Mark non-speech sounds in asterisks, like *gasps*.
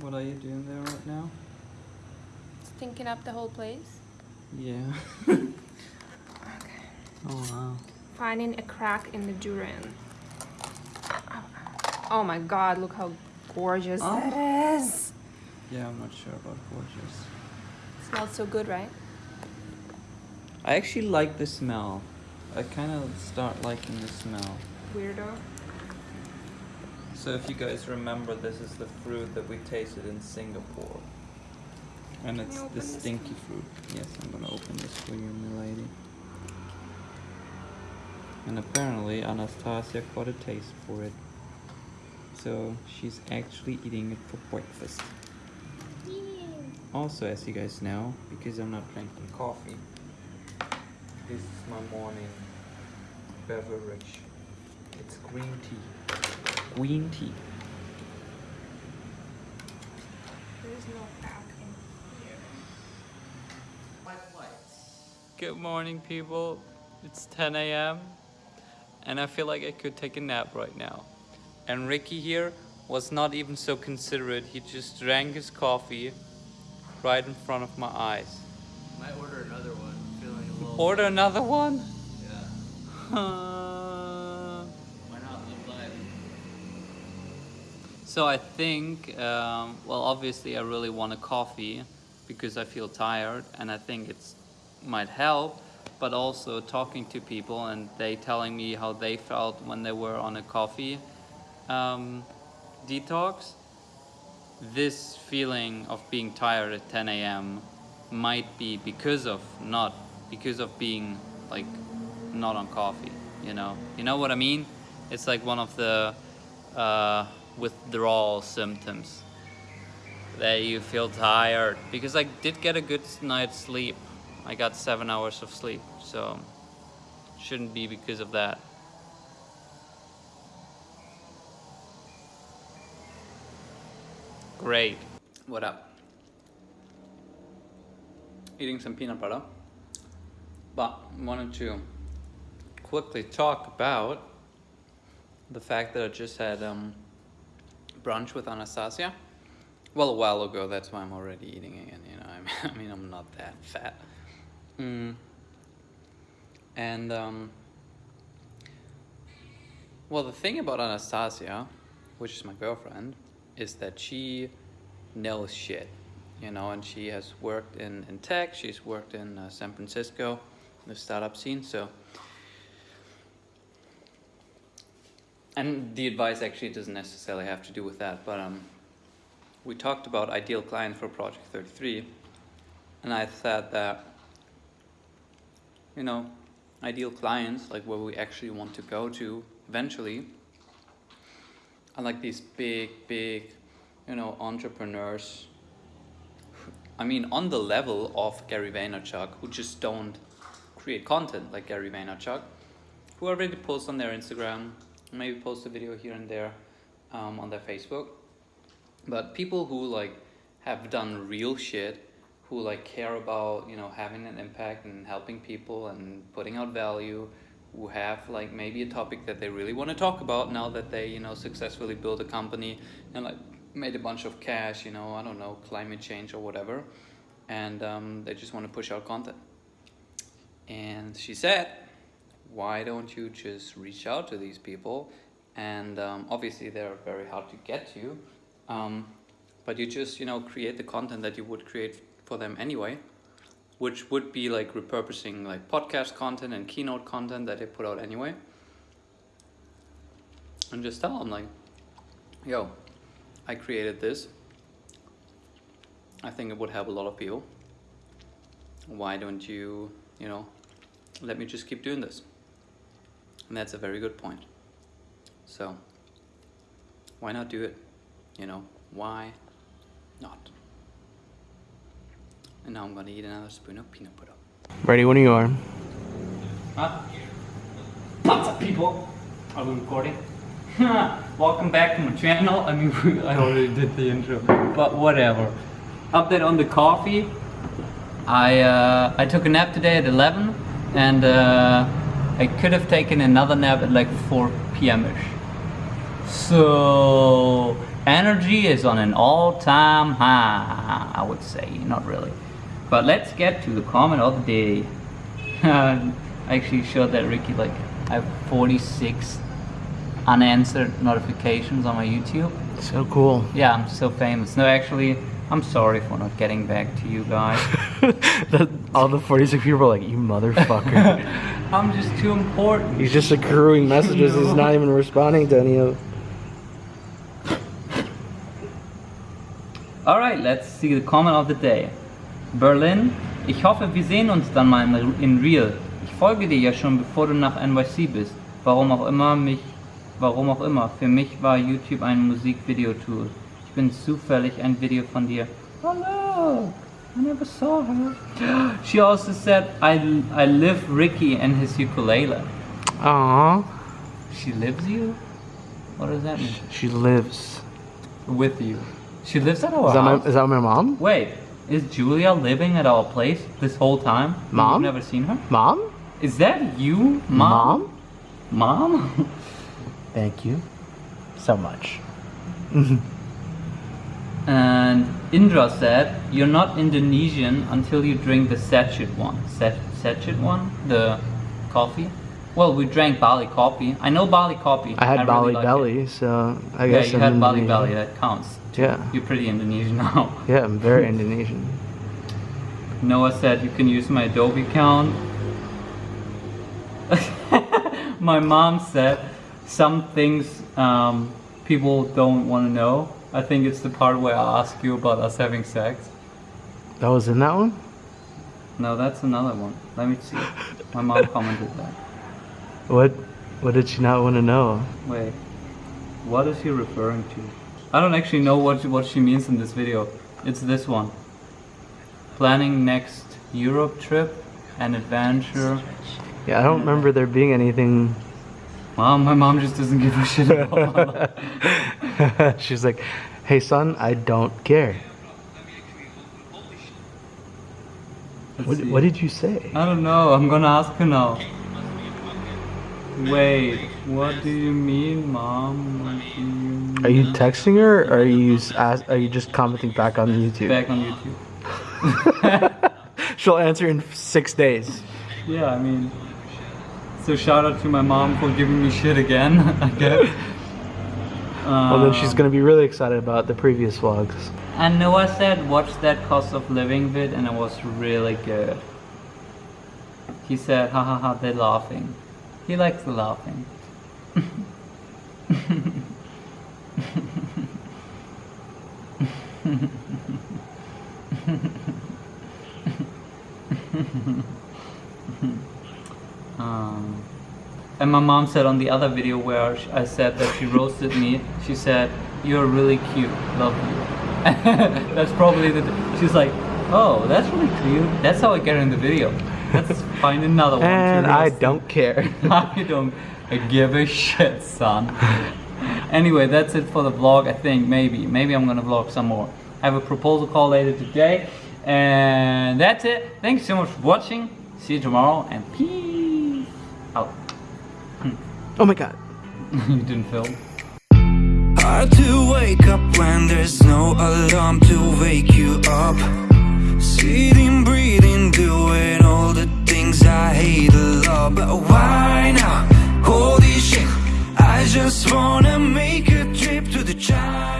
What are you doing there right now? Stinking up the whole place. Yeah. Okay. *laughs* oh wow. Finding a crack in the durian. Oh my god, look how gorgeous Oh. that is. Yeah, I'm not sure about gorgeous. Smells so good, right? I actually like the smell. I kind of start liking the smell. Weirdo. So if you guys remember, this is the fruit that we tasted in Singapore. And it's the stinky fruit. Yes, I'm gonna open this for you, milady. And apparently Anastasia got a taste for it. So she's actually eating it for breakfast. Also, as you guys know, because I'm not drinking coffee, this is my morning beverage. It's green tea. Green tea. There is no crack in here. Good morning, people. It's 10 a.m. and I feel like I could take a nap right now. And Ricky here was not even so considerate. He just drank his coffee right in front of my eyes. Might order another one. Feeling a little. Order another one? Yeah. *laughs* So I think, um, well, obviously I really want a coffee because I feel tired and I think it might help, but also talking to people and they telling me how they felt when they were on a coffee um, detox. This feeling of being tired at 10 a.m. might be because of not because of being like not on coffee. You know, you know what I mean? It's like one of the uh, withdrawal symptoms that you feel tired because I did get a good night's sleep. I got seven hours of sleep, so shouldn't be because of that. Great. What up? Eating some peanut butter, but wanted to quickly talk about the fact that I just had um, brunch with Anastasia. Well, a while ago. That's why I'm already eating again. You know, *laughs* I mean, I'm not that fat. Mm. And um, well, the thing about Anastasia, which is my girlfriend, is that she knows shit. You know, and she has worked in, in tech. She's worked in uh, San Francisco, the startup scene. So and the advice actually doesn't necessarily have to do with that, but um, we talked about ideal client for Project 33, and I said that, you know, ideal clients, like where we actually want to go to eventually, are like these big, big, you know, entrepreneurs. I mean, on the level of Gary Vaynerchuk, who just don't create content like Gary Vaynerchuk, who already post on their Instagram, maybe post a video here and there um, on their Facebook. But people who like have done real shit, who like care about you know having an impact and helping people and putting out value, who have like maybe a topic that they really want to talk about now that they you know successfully built a company and like made a bunch of cash, you know I don't know climate change or whatever, and um, they just want to push out content. And she said, why don't you just reach out to these people? And um, obviously they're very hard to get to, um, but you just, you know, create the content that you would create for them anyway, which would be like repurposing like podcast content and keynote content that they put out anyway. And just tell them like, yo, I created this. I think it would help a lot of people. Why don't you, you know, let me just keep doing this? And that's a very good point. So, why not do it? You know, why not? And now I'm gonna eat another spoon of peanut butter. Ready when you are. Huh? What's up, people? Are we recording? *laughs* Welcome back to my channel. I mean, *laughs* I already did the intro, but whatever. Update on the coffee. I uh, I took a nap today at 11, and uh, I could have taken another nap at like 4 p.m. ish. So energy is on an all-time high. I would say, not really. But let's get to the comment of the day. *laughs* I actually showed that Ricky like I have 46 unanswered notifications on my YouTube. So cool. Yeah, I'm so famous. No, actually, I'm sorry for not getting back to you guys. *laughs* the, all the 46 people are like, you motherfucker. *laughs* I'm just too important. He's just accruing *laughs* messages. He's not even responding to any of. Alright, let's see the comment of the day. Berlin, ich hoffe, wir sehen uns dann mal in, Real. Ich folge dir ja schon, bevor du nach NYC bist. Warum auch immer mich, warum auch immer. Für mich war YouTube ein Musikvideo-Tool. Ich bin zufällig ein Video von dir. No, I never saw her. *gasps* She also said, I, I live Ricky and his ukulele. Aww. She lives you? What does that mean? She lives. With you. She lives at our Is that my, house? is that my mom? Wait, is Julia living at our place this whole time? Mom? You've never seen her? Mom? Is that you, mom? Mom? *laughs* Thank you so much. *laughs* and Indra said, "You're not Indonesian until you drink the sachet one. Sach- sachet one, the coffee. Well, we drank Bali coffee. I know Bali coffee. I had really Bali it. Belly, so I Yeah, guess you I'm had Bali. Belly. That counts. Yeah. You're pretty Indonesian *laughs* now. Yeah, I'm very Indonesian. Noah said you can use my Adobe account. *laughs* my mom said some things um, people don't want to know. I think it's the part where I ask you about us having sex. That was in that one? No, that's another one. Let me see. My mom commented that. What what did she not want to know? Wait, what is he referring to? I don't actually know what what she means in this video. It's this one. Planning next Europe trip, an adventure. Yeah, I don't remember there being anything. Mom, my mom just doesn't give a shit about my. *laughs* She's like, hey son, I don't care. What, what did you say? I don't know. I'm gonna ask her now. Wait, what do you mean, mom? You mean? Are you texting her or are you are you just commenting back on YouTube? back on YouTube? *laughs* She'll answer in six days. Yeah, I mean. So shout out to my mom for giving me shit again. *laughs* I guess. Well, then she's Um, gonna be really excited about the previous vlogs. And Noah said, watch that cost of living vid, and it was really good. He said, ha ha ha, they're laughing. He likes the laughing. *laughs* and my mom said on the other video where I said that she roasted me, she said, "You're really cute, love you." *laughs* that's probably the. She's like, "Oh, that's really cute." That's how I get in the video. Let's find another one. And I don't care. *laughs* I don't give a shit, son. anyway, that's it for the vlog. I think maybe, maybe I'm gonna vlog some more. I have a proposal call later today, and that's it. Thanks so much for watching. See you tomorrow, and peace. Oh my god. *laughs* you didn't film? Hard to wake up when there's no alarm to wake you up. Sitting, breathing, doing all the things I hate a lot. But why now? Holy shit. I just wanna make a trip to the child.